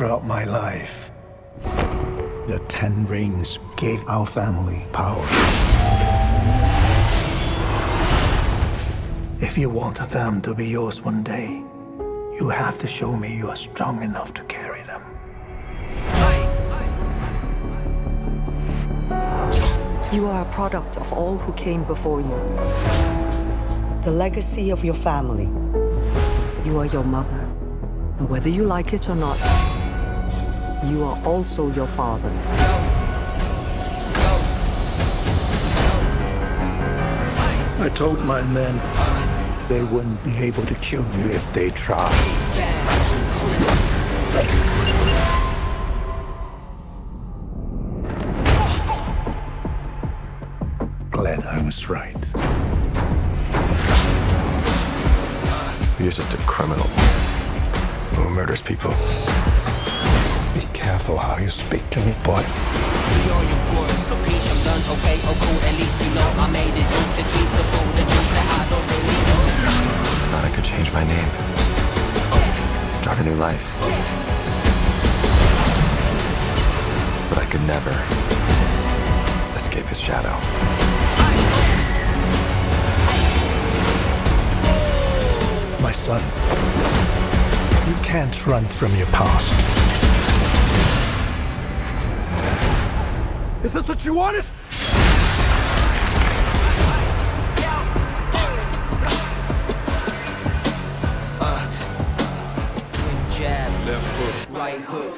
throughout my life. The Ten Rings gave our family power. If you want them to be yours one day, you have to show me you are strong enough to carry them. You are a product of all who came before you. The legacy of your family. You are your mother. And whether you like it or not, you are also your father. I told my men they wouldn't be able to kill you if they tried. Glad I was right. You're just a criminal who murders people. Be careful how you speak to me, boy. all you boys, the piece I'm done, okay, oh cool, at least you know I made it. The tease, the fool, the juice that I don't really Thought I could change my name. Start a new life. But I could never escape his shadow. My son, you can't run from your past. Is this what you wanted? jab, left foot, right hook,